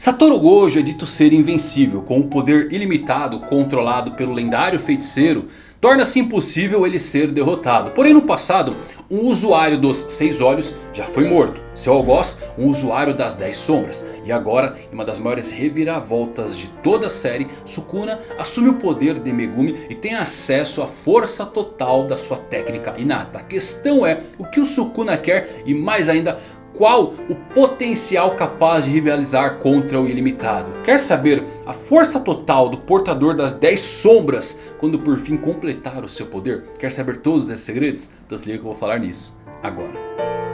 Satoru Gojo é dito ser invencível, com um poder ilimitado controlado pelo lendário feiticeiro, torna-se impossível ele ser derrotado. Porém no passado, um usuário dos Seis Olhos já foi morto. Seu algoz, um usuário das Dez Sombras. E agora, em uma das maiores reviravoltas de toda a série, Sukuna assume o poder de Megumi e tem acesso à força total da sua técnica inata. A questão é o que o Sukuna quer e mais ainda qual o potencial capaz de rivalizar contra o ilimitado. Quer saber a força total do portador das 10 sombras quando por fim completar o seu poder? Quer saber todos esses segredos? Então se liga que eu vou falar nisso agora.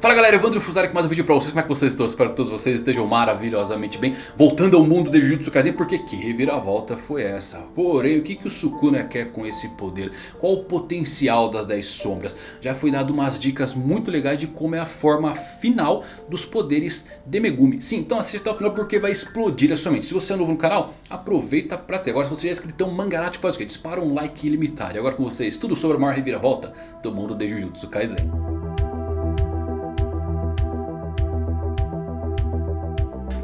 Fala galera, Evandro Fusari com mais um vídeo pra vocês, como é que vocês estão? Espero que todos vocês estejam maravilhosamente bem Voltando ao mundo de Jujutsu Kaisen, porque que reviravolta foi essa? Porém, o que, que o Sukuna quer com esse poder? Qual o potencial das 10 sombras? Já foi dado umas dicas muito legais de como é a forma final dos poderes de Megumi Sim, então assista até o final porque vai explodir a sua mente Se você é novo no canal, aproveita pra ser Agora se você já é inscrito, um mangarate faz o quê? Dispara um like ilimitado E agora com vocês, tudo sobre a maior reviravolta do mundo de Jujutsu Kaisen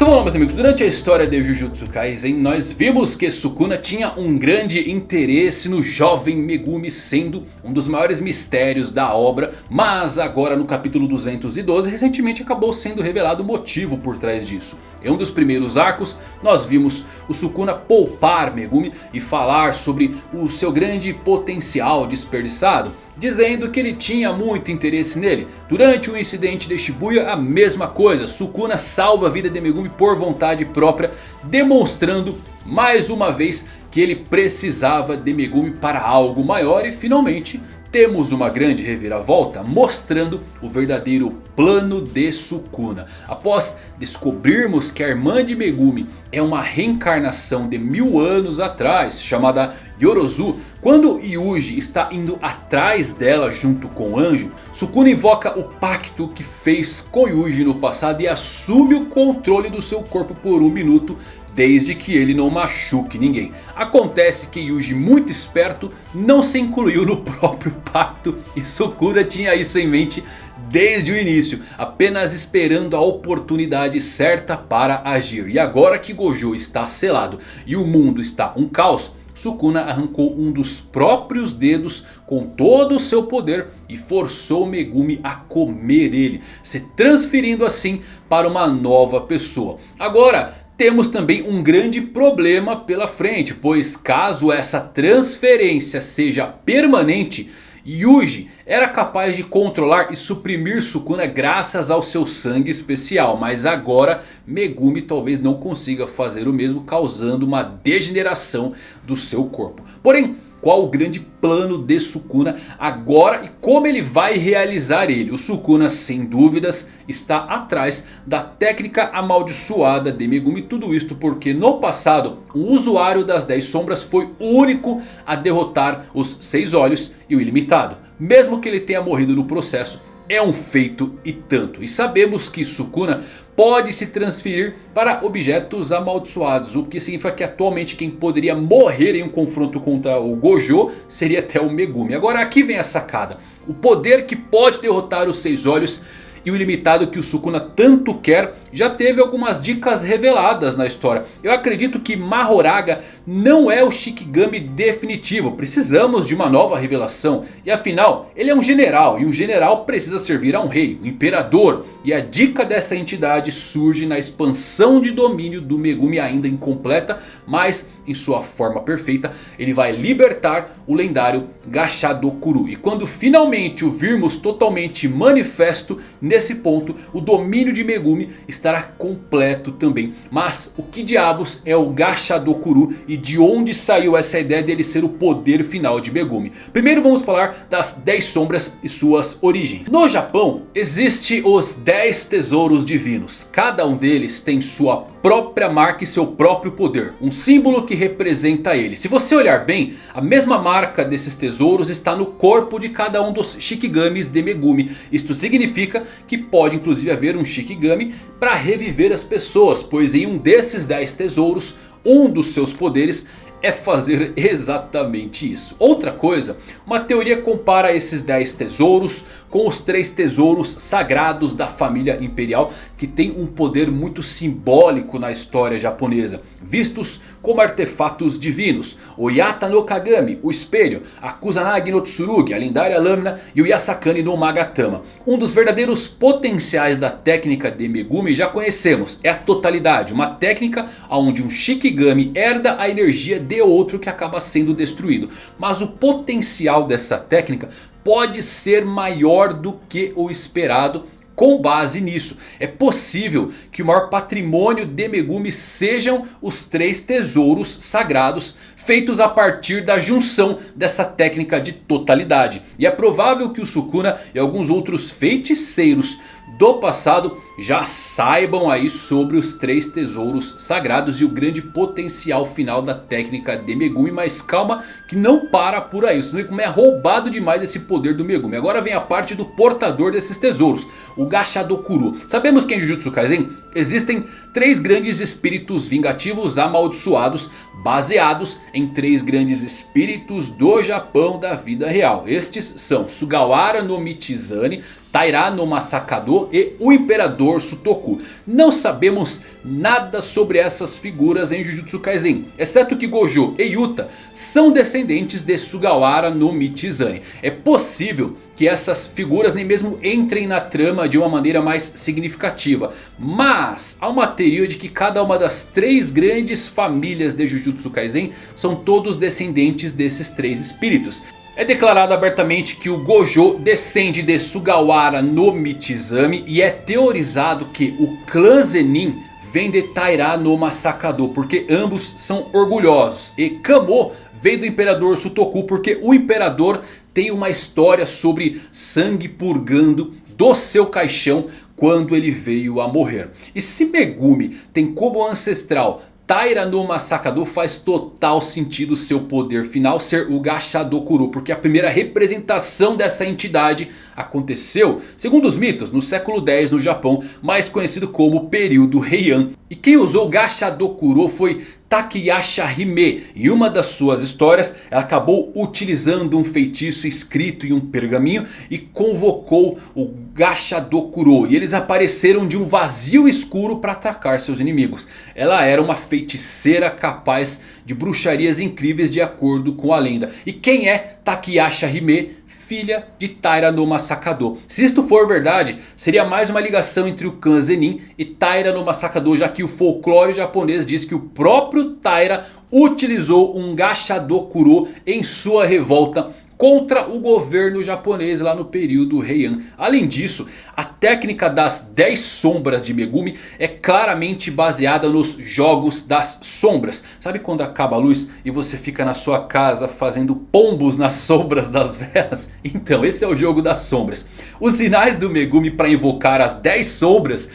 Então vamos lá meus amigos, durante a história de Jujutsu Kaisen nós vimos que Sukuna tinha um grande interesse no jovem Megumi sendo um dos maiores mistérios da obra Mas agora no capítulo 212 recentemente acabou sendo revelado o motivo por trás disso. Em um dos primeiros arcos nós vimos o Sukuna poupar Megumi e falar sobre o seu grande potencial desperdiçado dizendo que ele tinha muito interesse nele. Durante o incidente de Shibuya a mesma coisa, Sukuna salva a vida de Megumi por vontade própria, demonstrando mais uma vez que ele precisava de Megumi para algo maior e finalmente temos uma grande reviravolta mostrando o verdadeiro plano de Sukuna. Após descobrirmos que a irmã de Megumi é uma reencarnação de mil anos atrás chamada Yorozu. Quando Yuji está indo atrás dela junto com o anjo, Sukuna invoca o pacto que fez com Yuji no passado e assume o controle do seu corpo por um minuto desde que ele não machuque ninguém. Acontece que Yuji, muito esperto, não se incluiu no próprio pacto e Sukuna tinha isso em mente desde o início, apenas esperando a oportunidade certa para agir. E agora que Gojo está selado e o mundo está um caos, Sukuna arrancou um dos próprios dedos com todo o seu poder e forçou Megumi a comer ele, se transferindo assim para uma nova pessoa. Agora temos também um grande problema pela frente, pois caso essa transferência seja permanente, Yuji era capaz de controlar e suprimir Sukuna graças ao seu sangue especial. Mas agora Megumi talvez não consiga fazer o mesmo, causando uma degeneração do seu corpo. Porém, qual o grande plano de Sukuna agora e como ele vai realizar ele. O Sukuna sem dúvidas está atrás da técnica amaldiçoada de Megumi. Tudo isto porque no passado o usuário das 10 sombras foi o único a derrotar os 6 olhos e o ilimitado. Mesmo que ele tenha morrido no processo é um feito e tanto. E sabemos que Sukuna pode se transferir para objetos amaldiçoados. O que significa que atualmente quem poderia morrer em um confronto contra o Gojo seria até o Megumi. Agora aqui vem a sacada. O poder que pode derrotar os Seis Olhos e o ilimitado que o Sukuna tanto quer já teve algumas dicas reveladas na história. Eu acredito que Mahoraga não é o Shikigami definitivo. Precisamos de uma nova revelação. E afinal, ele é um general. E um general precisa servir a um rei, um imperador. E a dica dessa entidade surge na expansão de domínio do Megumi ainda incompleta. Mas em sua forma perfeita, ele vai libertar o lendário Gashadokuru. E quando finalmente o virmos totalmente manifesto, nesse ponto o domínio de Megumi estará completo também. Mas o que diabos é o Gashadokuru e de onde saiu essa ideia dele ser o poder final de Megumi? Primeiro vamos falar das 10 sombras e suas origens. No Japão existe os 10 tesouros divinos. Cada um deles tem sua própria marca e seu próprio poder. Um símbolo que representa ele. Se você olhar bem, a mesma marca desses tesouros está no corpo de cada um dos Shikigamis de Megumi. Isto significa que pode inclusive haver um Shikigami para reviver as pessoas. Pois em um desses 10 tesouros, um dos seus poderes é fazer exatamente isso. Outra coisa, uma teoria compara esses 10 tesouros com os 3 tesouros sagrados da família imperial. Que tem um poder muito simbólico na história japonesa. Vistos como artefatos divinos. O Yata no Kagami, o espelho. A Kusanagi no Tsurugi, a lendária lâmina. E o Yasakani no Magatama. Um dos verdadeiros potenciais da técnica de Megumi já conhecemos. É a totalidade. Uma técnica onde um Shikigami herda a energia de outro que acaba sendo destruído. Mas o potencial dessa técnica pode ser maior do que o esperado com base nisso. É possível que o maior patrimônio de Megumi sejam os três tesouros sagrados feitos a partir da junção dessa técnica de totalidade. E é provável que o Sukuna e alguns outros feiticeiros do passado já saibam aí sobre os três tesouros sagrados e o grande potencial final da técnica de Megumi. Mas calma que não para por aí, vocês veem como é roubado demais esse poder do Megumi. Agora vem a parte do portador desses tesouros, o Gashadokuro. Sabemos que em Jujutsu Kaisen existem três grandes espíritos vingativos amaldiçoados baseados em três grandes espíritos do Japão da vida real. Estes são Sugawara no Michizane, Taira no Masakado e o Imperador Sutoku. Não sabemos nada sobre essas figuras em Jujutsu Kaisen. Exceto que Gojo e Yuta são descendentes de Sugawara no Michizane. É possível que essas figuras nem mesmo entrem na trama de uma maneira mais significativa. Mas há uma teoria de que cada uma das três grandes famílias de Jujutsu Kaisen são todos descendentes desses três espíritos. É declarado abertamente que o Gojo descende de Sugawara no Michizame. E é teorizado que o clã Zenin vem de Taira no Masakado. Porque ambos são orgulhosos. E Kamo veio do Imperador Sutoku. Porque o Imperador tem uma história sobre sangue purgando do seu caixão quando ele veio a morrer. E se Megumi tem como ancestral Taira no Masakado faz total sentido seu poder final ser o Gashadokuro. Porque a primeira representação dessa entidade aconteceu, segundo os mitos, no século X no Japão. Mais conhecido como período Heian. E quem usou Gashadokuro foi Takeyasha Hime. Em uma das suas histórias ela acabou utilizando um feitiço escrito em um pergaminho e convocou o Gashadokuro. E eles apareceram de um vazio escuro para atacar seus inimigos. Ela era uma feiticeira capaz de bruxarias incríveis de acordo com a lenda. E quem é Takeyasha Hime? Filha de Taira no Masakado. Se isto for verdade, seria mais uma ligação entre o clã Zenin e Taira no Masakado. Já que o folclore japonês diz que o próprio Taira utilizou um Gashadokuro em sua revolta contra o governo japonês lá no período Heian. Além disso, a técnica das 10 sombras de Megumi é claramente baseada nos jogos das sombras. Sabe quando acaba a luz e você fica na sua casa fazendo pombos nas sombras das velas? Então esse é o jogo das sombras. Os sinais do Megumi para invocar as 10 sombras,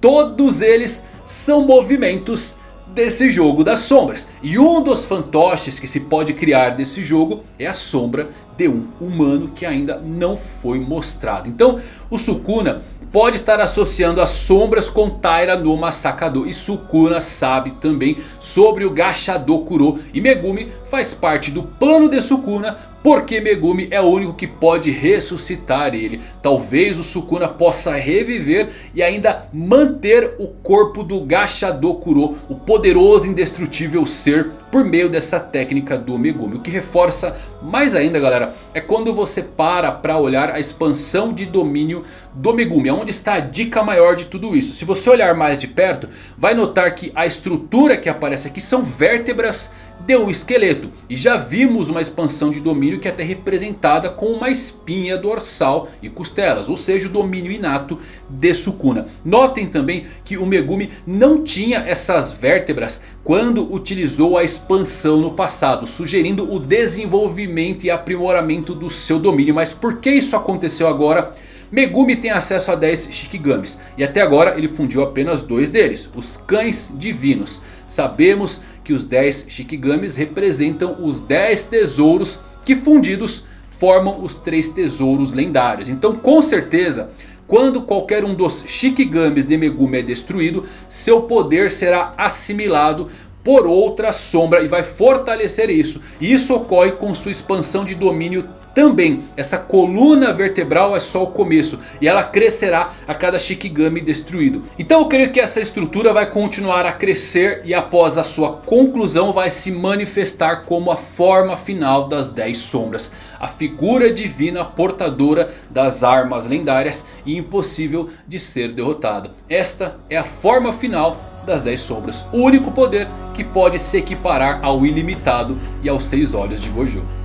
todos eles são movimentos desse jogo das sombras. E um dos fantoches que se pode criar desse jogo é a sombra de um humano que ainda não foi mostrado. Então o Sukuna pode estar associando as sombras com Taira no Masakado. E Sukuna sabe também sobre o Gashadokuro. E Megumi faz parte do plano de Sukuna. Porque Megumi é o único que pode ressuscitar ele. Talvez o Sukuna possa reviver e ainda manter o corpo do Gashadokuro. O poderoso indestrutível ser por meio dessa técnica do Megumi. O que reforça mais ainda galera é quando você para para olhar a expansão de domínio do Megumi. Onde está a dica maior de tudo isso? Se você olhar mais de perto vai notar que a estrutura que aparece aqui são vértebras de um esqueleto. E já vimos uma expansão de domínio que é até representada com uma espinha dorsal e costelas. Ou seja, o domínio inato de Sukuna. Notem também que o Megumi não tinha essas vértebras quando utilizou a expansão no passado. Sugerindo o desenvolvimento e aprimoramento do seu domínio. Mas por que isso aconteceu agora? Megumi tem acesso a 10 Shikigamis. E até agora ele fundiu apenas dois deles. Os cães divinos. Sabemos que os 10 Shikigamis representam os 10 tesouros que fundidos formam os 3 tesouros lendários. Então com certeza quando qualquer um dos Shikigamis de Megumi é destruído, seu poder será assimilado por outra sombra e vai fortalecer isso. E isso ocorre com sua expansão de domínio também, essa coluna vertebral é só o começo. E ela crescerá a cada Shikigami destruído. Então eu creio que essa estrutura vai continuar a crescer. E após a sua conclusão vai se manifestar como a forma final das 10 sombras. A figura divina portadora das armas lendárias e impossível de ser derrotado. Esta é a forma final das 10 sombras. O único poder que pode se equiparar ao ilimitado e aos 6 olhos de Gojo.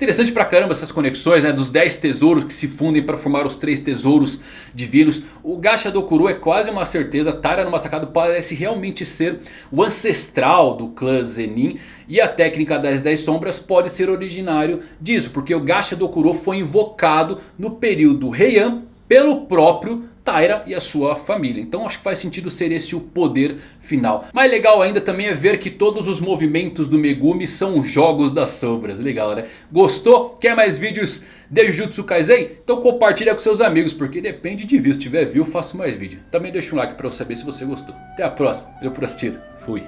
Interessante pra caramba essas conexões né, dos 10 tesouros que se fundem para formar os 3 tesouros divinos. O Gacha Dokuro é quase uma certeza. Tara no Masakado parece realmente ser o ancestral do clã Zenin. E a técnica das 10 sombras pode ser originário disso. Porque o Gacha Dokuro foi invocado no período Heian pelo próprio Taira e a sua família. Então acho que faz sentido ser esse o poder final. Mais legal ainda também é ver que todos os movimentos do Megumi são jogos das sombras. Legal né? Gostou? Quer mais vídeos de Jujutsu Kaisen? Então compartilha com seus amigos. Porque depende de views. Se tiver view faço mais vídeo. Também deixa um like para eu saber se você gostou. Até a próxima. Valeu por assistir. Fui.